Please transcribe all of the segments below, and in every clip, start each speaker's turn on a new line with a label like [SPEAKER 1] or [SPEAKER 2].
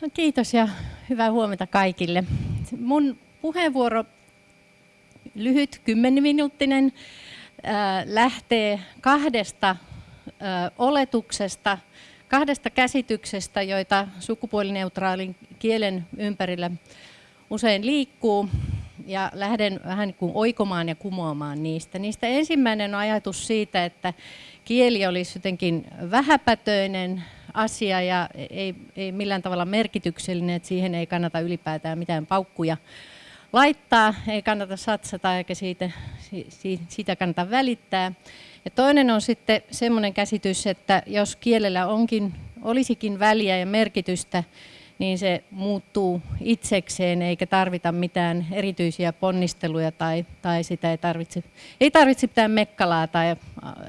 [SPEAKER 1] No, kiitos ja hyvää huomenta kaikille. Mun puheenvuoro, lyhyt, kymmeniminuuttinen, lähtee kahdesta oletuksesta, kahdesta käsityksestä, joita sukupuolineutraalin kielen ympärillä usein liikkuu ja lähden vähän kuin oikomaan ja kumoamaan niistä. Niistä ensimmäinen on ajatus siitä, että kieli olisi jotenkin vähäpätöinen asia ja ei, ei millään tavalla merkityksellinen, että siihen ei kannata ylipäätään mitään paukkuja laittaa, ei kannata satsata eikä siitä, siitä kannata välittää. Ja toinen on sitten semmoinen käsitys, että jos kielellä onkin, olisikin väliä ja merkitystä, niin se muuttuu itsekseen eikä tarvita mitään erityisiä ponnisteluja tai, tai sitä ei tarvitse, ei tarvitse mitään mekkalaa tai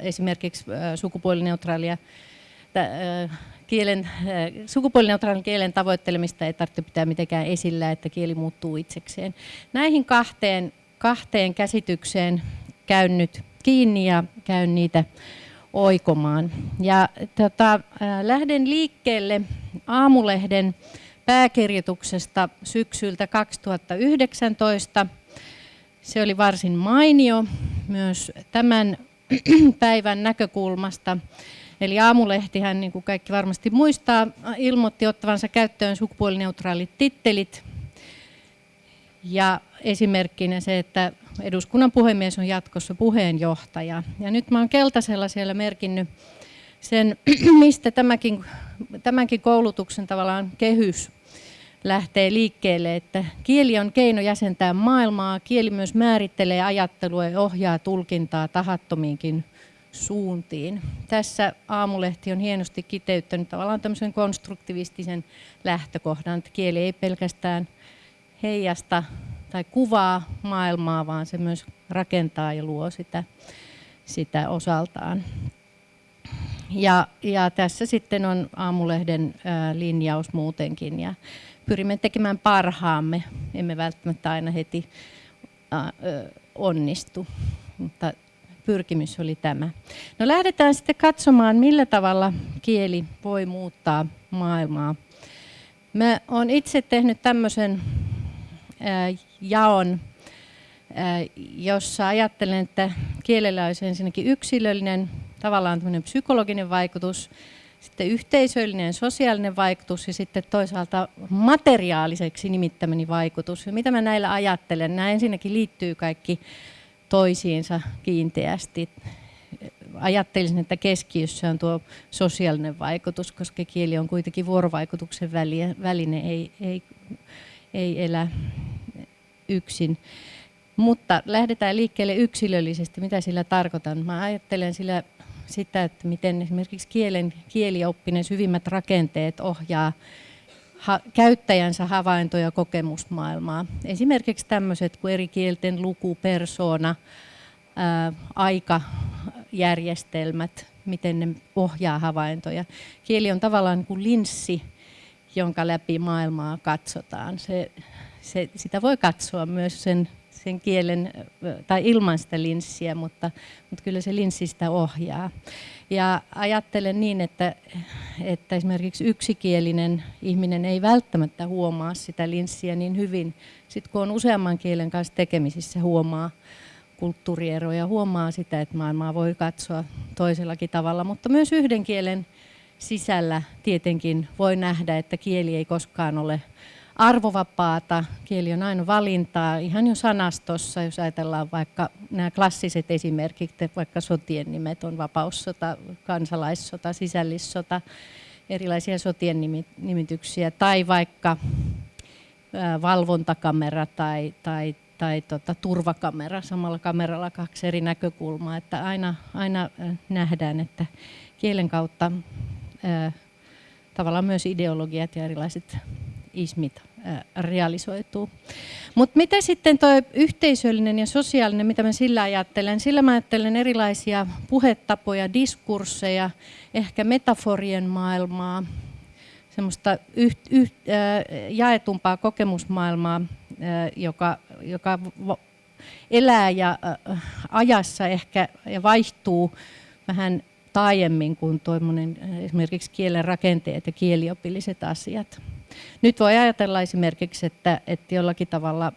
[SPEAKER 1] esimerkiksi sukupuolineutraalia kielen, sukupuolineutraalin kielen tavoittelemista ei tarvitse pitää mitenkään esillä, että kieli muuttuu itsekseen. Näihin kahteen, kahteen käsitykseen käyn nyt kiinni ja käyn niitä oikomaan. Ja tota, lähden liikkeelle Aamulehden pääkirjoituksesta syksyltä 2019. Se oli varsin mainio myös tämän päivän näkökulmasta. Eli Aamulehtihän, niin kuin kaikki varmasti muistaa, ilmoitti ottavansa käyttöön sukupuolineutraalit tittelit. Ja esimerkkinä se, että eduskunnan puhemies on jatkossa puheenjohtaja. Ja nyt mä oon keltaisella siellä merkinnyt sen, mistä tämäkin, tämänkin koulutuksen tavallaan kehys lähtee liikkeelle, että kieli on keino jäsentää maailmaa, kieli myös määrittelee ajattelua ja ohjaa tulkintaa tahattomiinkin suuntiin. Tässä Aamulehti on hienosti kiteyttänyt tavallaan tämmöisen konstruktivistisen lähtökohdan, että kieli ei pelkästään heijasta tai kuvaa maailmaa, vaan se myös rakentaa ja luo sitä, sitä osaltaan. Ja, ja tässä sitten on Aamulehden linjaus muutenkin ja pyrimme tekemään parhaamme, emme välttämättä aina heti onnistu, mutta pyrkimys oli tämä. No lähdetään sitten katsomaan, millä tavalla kieli voi muuttaa maailmaa. Mä olen itse tehnyt tämmöisen jaon, jossa ajattelen, että kielellä olisi ensinnäkin yksilöllinen, tavallaan psykologinen vaikutus, sitten yhteisöllinen sosiaalinen vaikutus ja sitten toisaalta materiaaliseksi nimittämäni vaikutus. Ja mitä mä näillä ajattelen? Nämä ensinnäkin liittyy kaikki toisiinsa kiinteästi. Ajattelisin, että keskiössä on tuo sosiaalinen vaikutus, koska kieli on kuitenkin vuorovaikutuksen väline, ei, ei, ei elä yksin. Mutta lähdetään liikkeelle yksilöllisesti. Mitä sillä tarkoitan? Mä ajattelen sillä sitä, että miten esimerkiksi kielen, kielioppinen syvimmät rakenteet ohjaa ha, käyttäjänsä havaintoja kokemusmaailmaa. Esimerkiksi tämmöiset kuin eri kielten luku, persona, ää, aikajärjestelmät, miten ne ohjaa havaintoja. Kieli on tavallaan niin kuin linssi, jonka läpi maailmaa katsotaan. Se, se, sitä voi katsoa myös sen, sen kielen tai ilman sitä linssiä, mutta, mutta kyllä se linssi sitä ohjaa. Ja ajattelen niin, että, että esimerkiksi yksikielinen ihminen ei välttämättä huomaa sitä linssiä niin hyvin. Sitten kun on useamman kielen kanssa tekemisissä, huomaa kulttuurieroja, huomaa sitä, että maailmaa voi katsoa toisellakin tavalla, mutta myös yhden kielen sisällä tietenkin voi nähdä, että kieli ei koskaan ole arvovapaata, kieli on aina valintaa, ihan jo sanastossa, jos ajatellaan vaikka nämä klassiset esimerkit, vaikka sotien nimet on vapaussota, kansalaissota, sisällissota, erilaisia sotien nimityksiä, tai vaikka valvontakamera tai, tai, tai tota, turvakamera, samalla kameralla kaksi eri näkökulmaa, että aina, aina nähdään, että kielen kautta ää, tavallaan myös ideologiat ja erilaiset ismit realisoituu. Mutta mitä sitten tuo yhteisöllinen ja sosiaalinen, mitä mä sillä ajattelen? Sillä mä ajattelen erilaisia puhetapoja, diskursseja, ehkä metaforien maailmaa, semmoista yht, yht, äh, jaetumpaa kokemusmaailmaa, äh, joka, joka elää ja äh, ajassa ehkä ja vaihtuu vähän taajemmin kuin esimerkiksi kielen rakenteet ja kieliopilliset asiat. Nyt voi ajatella esimerkiksi, että, että jollakin tavalla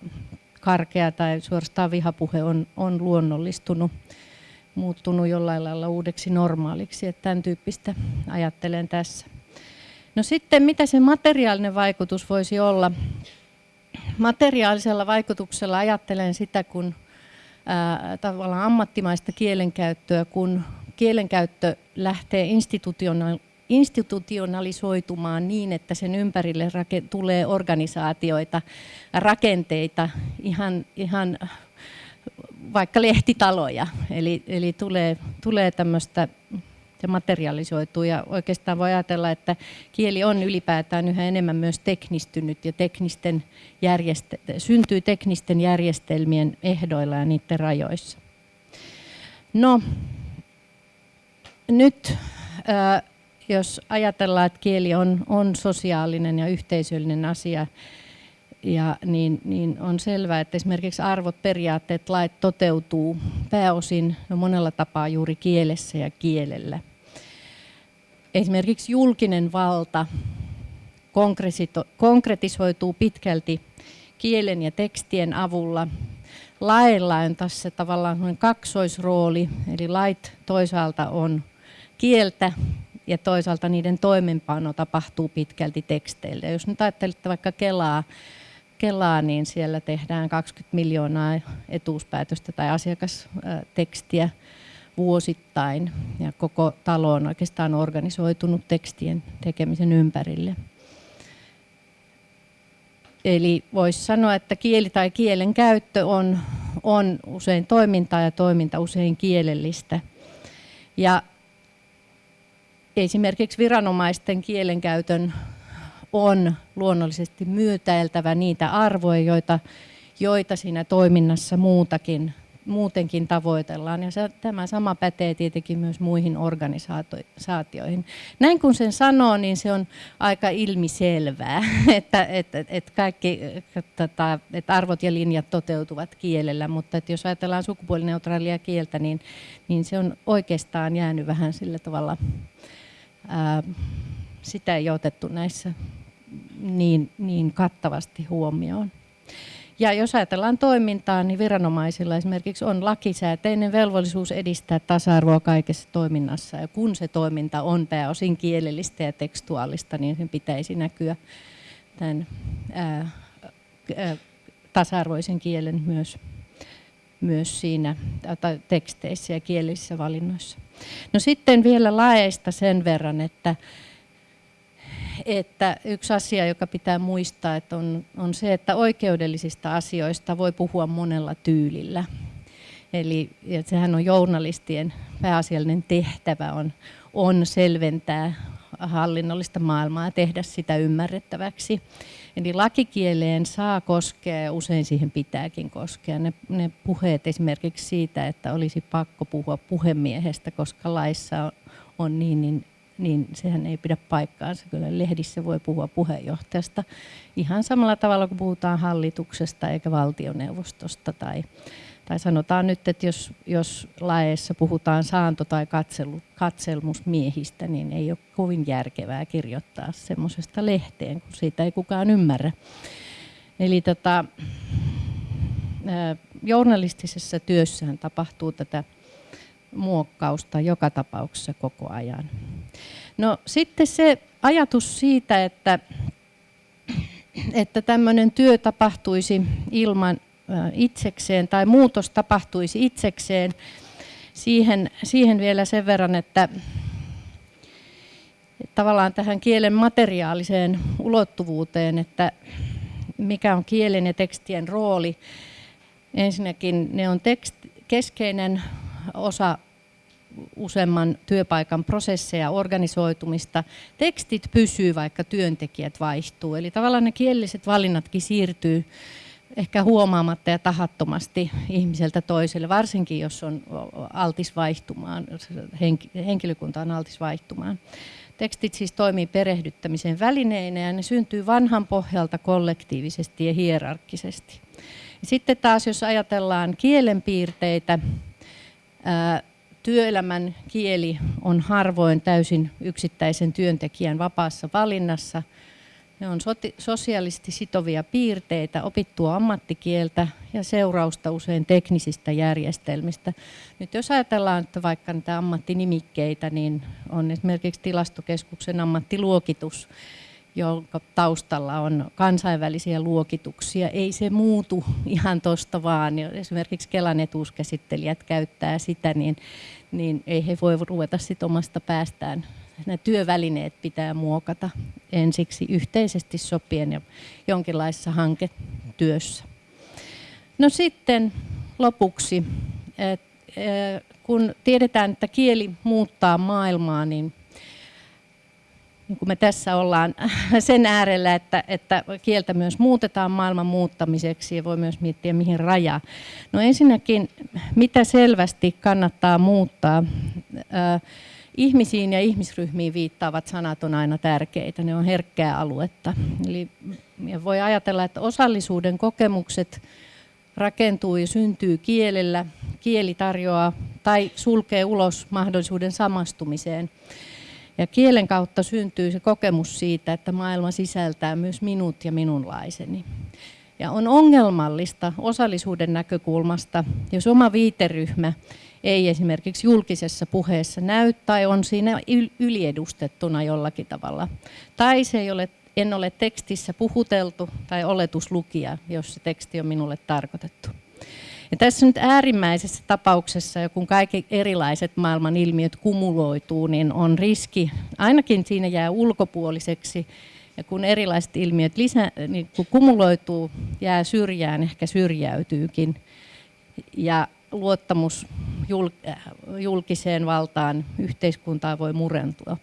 [SPEAKER 1] karkea tai suorastaan vihapuhe on, on luonnollistunut, muuttunut jollain lailla uudeksi normaaliksi. Että tämän tyyppistä ajattelen tässä. No sitten mitä se materiaalinen vaikutus voisi olla? Materiaalisella vaikutuksella ajattelen sitä, kun ää, tavallaan ammattimaista kielenkäyttöä, kun kielenkäyttö lähtee institutionalisoitumaan niin, että sen ympärille tulee organisaatioita, rakenteita, ihan, ihan vaikka lehtitaloja. Eli, eli tulee, tulee tämmöistä se materialisoituu ja oikeastaan voi ajatella, että kieli on ylipäätään yhä enemmän myös teknistynyt ja teknisten järjestel- syntyy teknisten järjestelmien ehdoilla ja niiden rajoissa. No, nyt jos ajatellaan, että kieli on, on sosiaalinen ja yhteisöllinen asia, ja niin, niin on selvää, että esimerkiksi arvot, periaatteet, lait toteutuu pääosin no monella tapaa juuri kielessä ja kielellä. Esimerkiksi julkinen valta konkretisoituu pitkälti kielen ja tekstien avulla. Lailla on tässä tavallaan kaksoisrooli, eli lait toisaalta on kieltä ja toisaalta niiden toimenpano tapahtuu pitkälti teksteillä. Jos nyt ajattelette vaikka Kelaa, Kelaa, niin siellä tehdään 20 miljoonaa etuuspäätöstä tai asiakastekstiä vuosittain ja koko talo on oikeastaan organisoitunut tekstien tekemisen ympärille. Eli voisi sanoa, että kieli tai kielen käyttö on, on usein toimintaa ja toiminta usein kielellistä. Ja esimerkiksi viranomaisten kielenkäytön on luonnollisesti myötäiltävä niitä arvoja, joita, joita siinä toiminnassa muutakin muutenkin tavoitellaan. Ja se, tämä sama pätee tietenkin myös muihin organisaatioihin. Näin kun sen sanoo, niin se on aika ilmiselvää, että, että, että kaikki että, että arvot ja linjat toteutuvat kielellä, mutta että jos ajatellaan sukupuolineutraalia kieltä, niin, niin se on oikeastaan jäänyt vähän sillä tavalla, ää, sitä ei otettu näissä niin, niin kattavasti huomioon. Ja jos ajatellaan toimintaa, niin viranomaisilla esimerkiksi on lakisääteinen velvollisuus edistää tasa-arvoa kaikessa toiminnassa. Ja kun se toiminta on pääosin kielellistä ja tekstuaalista, niin sen pitäisi näkyä tämän ää, ää, tasa-arvoisen kielen myös, myös siinä tai teksteissä ja kielisissä valinnoissa. No sitten vielä laeista sen verran, että että yksi asia, joka pitää muistaa, että on, on se, että oikeudellisista asioista voi puhua monella tyylillä. Eli että sehän on journalistien pääasiallinen tehtävä on, on selventää hallinnollista maailmaa ja tehdä sitä ymmärrettäväksi. Eli lakikieleen saa koskea ja usein siihen pitääkin koskea. Ne, ne puheet esimerkiksi siitä, että olisi pakko puhua puhemiehestä, koska laissa on, on niin, niin niin sehän ei pidä paikkaansa. Kyllä lehdissä voi puhua puheenjohtajasta ihan samalla tavalla kuin puhutaan hallituksesta eikä valtioneuvostosta. Tai, tai sanotaan nyt, että jos, jos laeissa puhutaan saanto- tai katselu, katselmusmiehistä, niin ei ole kovin järkevää kirjoittaa semmoisesta lehteen, kun siitä ei kukaan ymmärrä. Eli tota, journalistisessa työssähän tapahtuu tätä muokkausta joka tapauksessa koko ajan. No sitten se ajatus siitä, että, että tämmöinen työ tapahtuisi ilman itsekseen tai muutos tapahtuisi itsekseen, siihen, siihen vielä sen verran, että, tavallaan tähän kielen materiaaliseen ulottuvuuteen, että mikä on kielen ja tekstien rooli. Ensinnäkin ne on tekst, keskeinen osa useamman työpaikan prosesseja, organisoitumista. Tekstit pysyy, vaikka työntekijät vaihtuu. Eli tavallaan ne kielelliset valinnatkin siirtyy ehkä huomaamatta ja tahattomasti ihmiseltä toiselle, varsinkin jos on altis vaihtumaan, henkilökunta on altis vaihtumaan. Tekstit siis toimii perehdyttämisen välineinä ja ne syntyy vanhan pohjalta kollektiivisesti ja hierarkkisesti. Sitten taas jos ajatellaan kielenpiirteitä, työelämän kieli on harvoin täysin yksittäisen työntekijän vapaassa valinnassa. Ne on sosiaalisesti sitovia piirteitä, opittua ammattikieltä ja seurausta usein teknisistä järjestelmistä. Nyt jos ajatellaan, että vaikka niitä ammattinimikkeitä, niin on esimerkiksi tilastokeskuksen ammattiluokitus, jonka taustalla on kansainvälisiä luokituksia. Ei se muutu ihan tuosta vaan. Esimerkiksi Kelan etuuskäsittelijät käyttää sitä, niin, niin ei he voi ruveta sit omasta päästään. Nämä työvälineet pitää muokata ensiksi yhteisesti sopien ja jonkinlaisessa hanketyössä. No sitten lopuksi, että kun tiedetään, että kieli muuttaa maailmaa, niin niin kuin me tässä ollaan sen äärellä, että, että kieltä myös muutetaan maailman muuttamiseksi ja voi myös miettiä mihin raja. No ensinnäkin, mitä selvästi kannattaa muuttaa? Ihmisiin ja ihmisryhmiin viittaavat sanat on aina tärkeitä, ne on herkkää aluetta. Eli voi ajatella, että osallisuuden kokemukset rakentuu ja syntyy kielellä. Kieli tarjoaa tai sulkee ulos mahdollisuuden samastumiseen. Ja kielen kautta syntyy se kokemus siitä, että maailma sisältää myös minut ja minunlaiseni. Ja on ongelmallista osallisuuden näkökulmasta, jos oma viiteryhmä ei esimerkiksi julkisessa puheessa näy tai on siinä yliedustettuna jollakin tavalla. Tai se ei ole, en ole tekstissä puhuteltu tai oletuslukija, jos se teksti on minulle tarkoitettu. Ja tässä nyt äärimmäisessä tapauksessa, kun kaikki erilaiset maailman ilmiöt kumuloituu, niin on riski, ainakin siinä jää ulkopuoliseksi, ja kun erilaiset ilmiöt lisä, niin kun kumuloituu, jää syrjään, ehkä syrjäytyykin. Ja luottamus julkiseen valtaan, yhteiskuntaan voi murentua.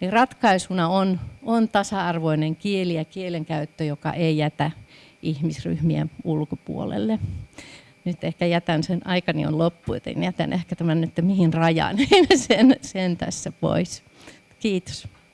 [SPEAKER 1] Niin ratkaisuna on, on tasa-arvoinen kieli ja kielenkäyttö, joka ei jätä ihmisryhmien ulkopuolelle nyt ehkä jätän sen, aikani on loppu, joten jätän ehkä tämän nyt mihin rajaan, sen, sen tässä pois. Kiitos.